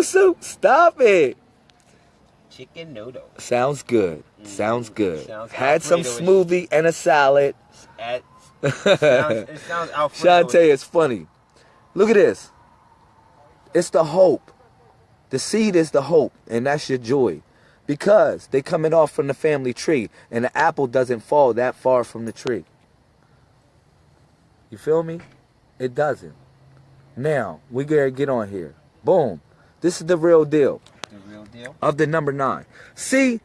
noodle soup? Stop it. Chicken noodle. Mm. Sounds good. Sounds good. Sounds Had some smoothie and a salad. At, sounds, it sounds. Shantae, it's funny. Look at this. It's the hope. The seed is the hope, and that's your joy. Because they coming off from the family tree, and the apple doesn't fall that far from the tree. You feel me? It doesn't. Now, we gotta get on here. Boom. This is the real deal The real deal. of the number nine. See,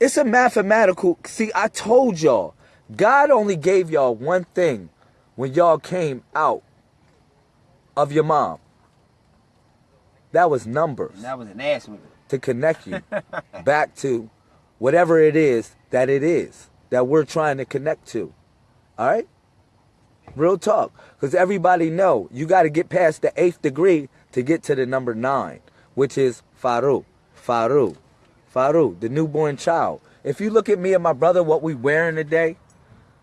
it's a mathematical. See, I told y'all, God only gave y'all one thing when y'all came out of your mom. That was numbers And that was an ass whipping. to connect you back to whatever it is that it is that we're trying to connect to. All right? Real talk. Because everybody know you got to get past the eighth degree to get to the number nine, which is Faru. Faru. Faru, the newborn child. If you look at me and my brother, what we wearing today,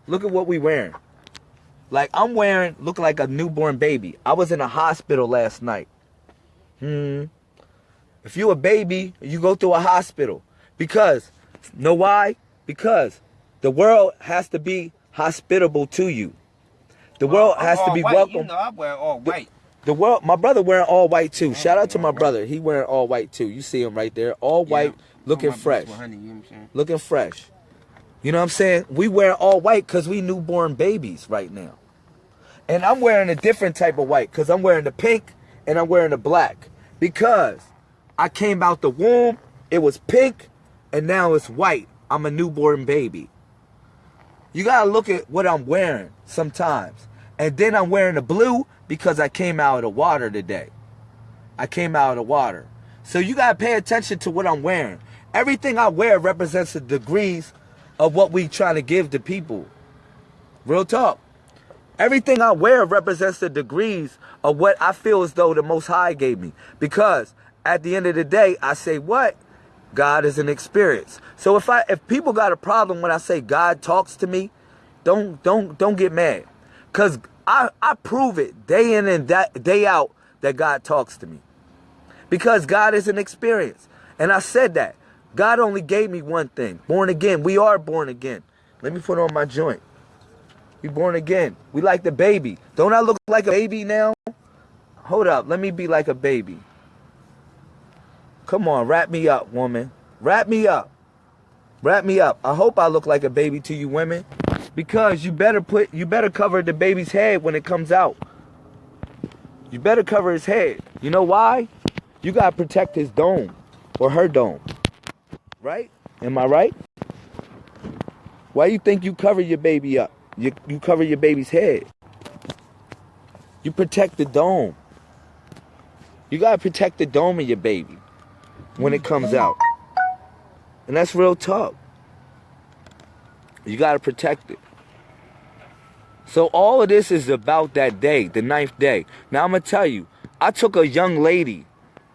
look at what we wearing. Like I'm wearing, look like a newborn baby. I was in a hospital last night. Hmm. If you a baby, you go through a hospital. Because, know why? Because the world has to be hospitable to you. The world I'm has to be white. welcome. You know I wear all white. The world, my brother wearing all white too. Oh, Shout out to my brother. He wearing all white too. You see him right there, all white, Yeah. looking fresh, you know what I'm saying? looking fresh. You know what I'm saying? We wear all white because we newborn babies right now. And I'm wearing a different type of white because I'm wearing the pink and I'm wearing the black because I came out the womb, it was pink, and now it's white. I'm a newborn baby. You gotta look at what I'm wearing sometimes. And then I'm wearing the blue because I came out of water today. I came out of water. So you gotta pay attention to what I'm wearing. Everything I wear represents the degrees of what we trying to give to people. Real talk. Everything I wear represents the degrees of what I feel as though the Most High gave me. Because at the end of the day, I say what? God is an experience. So if I if people got a problem when I say God talks to me, don't don't don't get mad. Cause I, I prove it day in and da- day out that God talks to me. Because God is an experience. And I said that. God only gave me one thing. Born again. We are born again. Let me put on my joint. We born again. We like the baby. Don't I look like a baby now? Hold up. Let me be like a baby. Come on, wrap me up, woman. Wrap me up. Wrap me up. I hope I look like a baby to you women. Because you better put you better cover the baby's head when it comes out. You better cover his head. You know why? You gotta protect his dome or her dome. Right? Am I right? Why you think you cover your baby up? You you cover your baby's head. You protect the dome. You gotta protect the dome of your baby when it comes out. And that's real talk. You gotta protect it. So all of this is about that day, the ninth day. Now I'm gonna tell you, I took a young lady,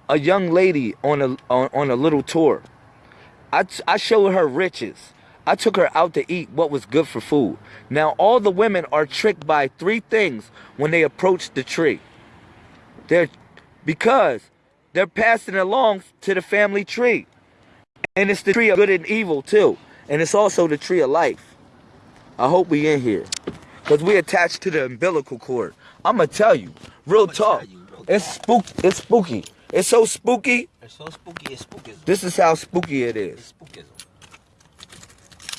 a young lady on a on, on a little tour. I I showed her riches. I took her out to eat what was good for food. Now all the women are tricked by three things when they approach the tree. They're because they're passing along to the family tree. And it's the tree of good and evil too. And it's also the tree of life. I hope we in here. Cause we attached to the umbilical cord. I'ma tell you, real I'ma talk. you, real It's spook it's spooky. It's so spooky. It's so spooky, it's spookism. This is how spooky it is.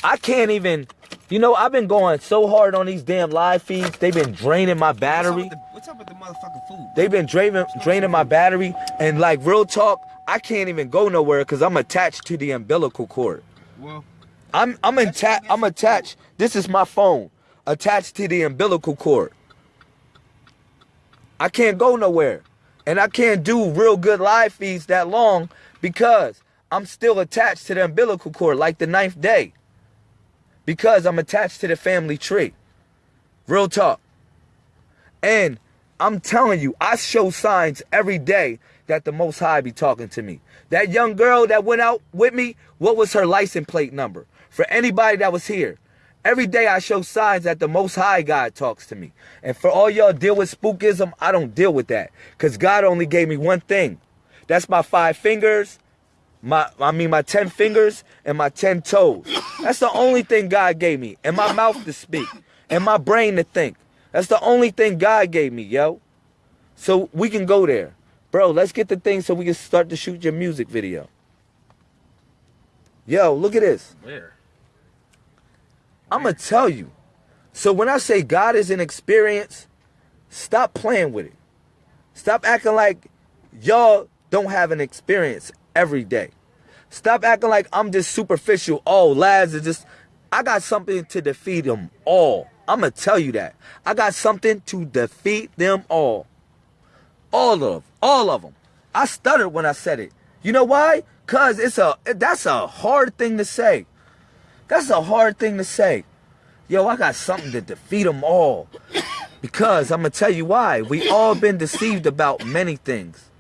I can't even you know, I've been going so hard on these damn live feeds. They've been draining my battery. What's up with the, up with the motherfucking food? They've been draining draining my battery. And like real talk, I can't even go nowhere because I'm attached to the umbilical cord. Well, I'm I'm attached. I'm attached. This is my phone attached to the umbilical cord. I can't go nowhere, and I can't do real good live feeds that long because I'm still attached to the umbilical cord, like the ninth day. Because I'm attached to the family tree. Real talk. And I'm telling you, I show signs every day that the Most High be talking to me. That young girl that went out with me, what was her license plate number? For anybody that was here, every day I show signs that the Most High God talks to me. And for all y'all deal with spookism, I don't deal with that. Because God only gave me one thing. That's my five fingers, my I mean my ten fingers and my ten toes. That's the only thing God gave me. And my mouth to speak. And my brain to think. That's the only thing God gave me, yo. So we can go there. Bro, let's get the thing so we can start to shoot your music video. Yo, look at this. Where? I'm gonna tell you. So when I say God is an experience, stop playing with it. Stop acting like y'all don't have an experience every day. Stop acting like I'm just superficial. Oh, lads are just. I got something to defeat them all. I'm gonna tell you that. I got something to defeat them all. All of. All of them. I stuttered when I said it. You know why? Cause it's a that's a hard thing to say. That's a hard thing to say. Yo, I got something to defeat them all. Because I'm going to tell you why. We all been deceived about many things.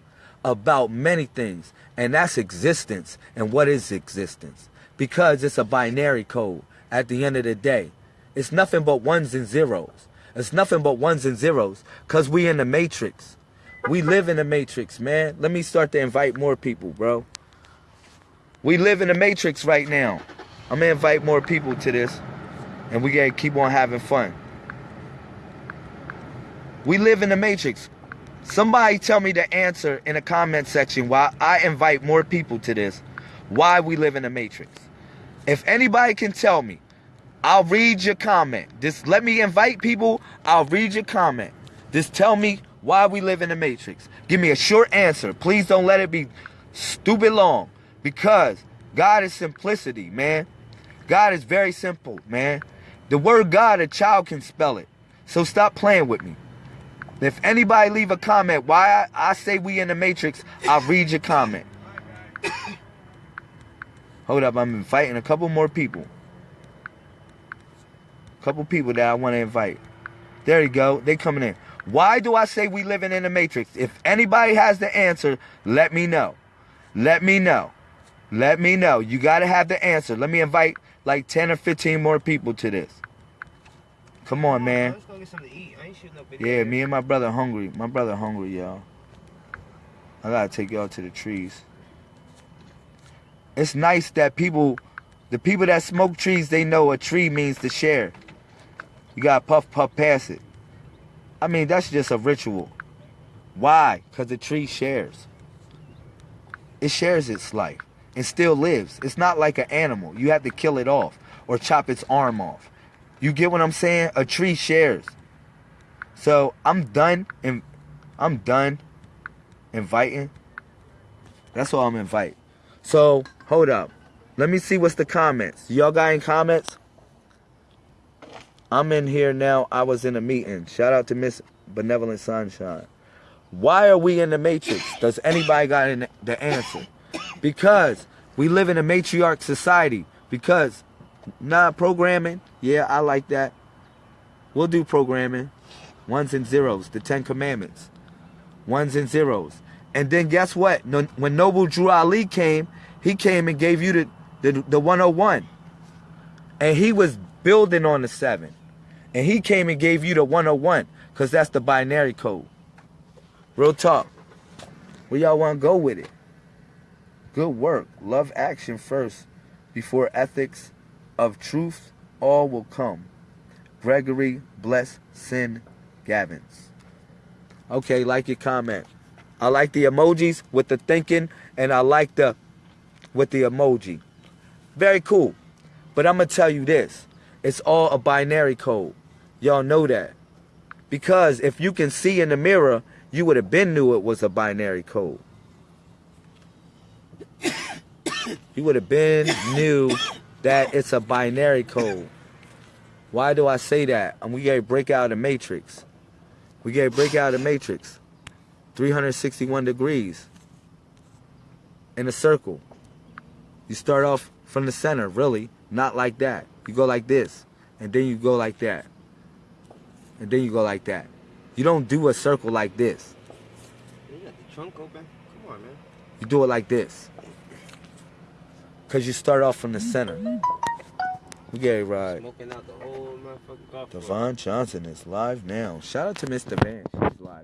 About many things. And that's existence. And what is existence? Because it's a binary code at the end of the day. It's nothing but ones and zeros. It's nothing but ones and zeros. Because we in the matrix. We live in the matrix, man. Let me start to invite more people, bro. We live in the matrix right now. I'm to invite more people to this and we gotta keep on having fun. We live in the matrix. Somebody tell me the answer in the comment section why I invite more people to this. Why we live in the matrix. If anybody can tell me, I'll read your comment. Just let me invite people. I'll read your comment. Just tell me why we live in the matrix. Give me a short answer. Please don't let it be stupid long. Because God is simplicity, man. God is very simple, man. The word God, a child can spell it. So stop playing with me. If anybody leave a comment why I, I say we in the matrix, I'll read your comment. Hold up, I'm inviting a couple more people. A couple people that I want to invite. There you go. They coming in. Why do I say we living in the matrix? If anybody has the answer, let me know. Let me know. Let me know. You got to have the answer. Let me invite like 10 or 15 more people to this. Come on, man. Let's go get something to eat. I ain't shooting no video. Yeah, me and my brother hungry. My brother hungry, y'all. I gotta take y'all to the trees. It's nice that people, the people that smoke trees, they know a tree means to share. You gotta puff, puff past it. I mean, that's just a ritual. Why? Because the tree shares. It shares its life and still lives. It's not like an animal. You have to kill it off or chop its arm off. You get what I'm saying? A tree shares. So I'm done and I'm done inviting. That's all I'm invite. So hold up. Let me see what's the comments. Y'all got any comments? I'm in here now. I was in a meeting. Shout out to Miss Benevolent Sunshine. Why are we in the matrix? Does anybody got the answer? Because we live in a matriarch society. Because not programming. Yeah, I like that. We'll do programming. Ones and zeros. The Ten Commandments. Ones and zeros. And then guess what? When Noble Drew Ali came, he came and gave you the, the, the 101. And he was building on the seven. And he came and gave you the 101. Because that's the binary code. Real talk. Where y'all want to go with it? Good work. Love action first before ethics of truth. All will come. Gregory Bless Sin Gavins. Okay, like your comment. I like the emojis with the thinking, and I like the with the emoji. Very cool. But I'm gonna tell you this: it's all a binary code. Y'all know that. Because if you can see in the mirror, you would have been knew it was a binary code. you would have been knew that it's a binary code. Why do I say that? And we gotta break out of the matrix. We gotta break out of the matrix. 361 degrees in a circle. You start off from the center, really, not like that. You go like this, and then you go like that. And then you go like that. You don't do a circle like this. You got the trunk open. Come on, man. You do it like this. Cause you start off from the center. We right. Smoking out the whole. Devon Johnson is live now. Shout out to Mr. Van. She's live.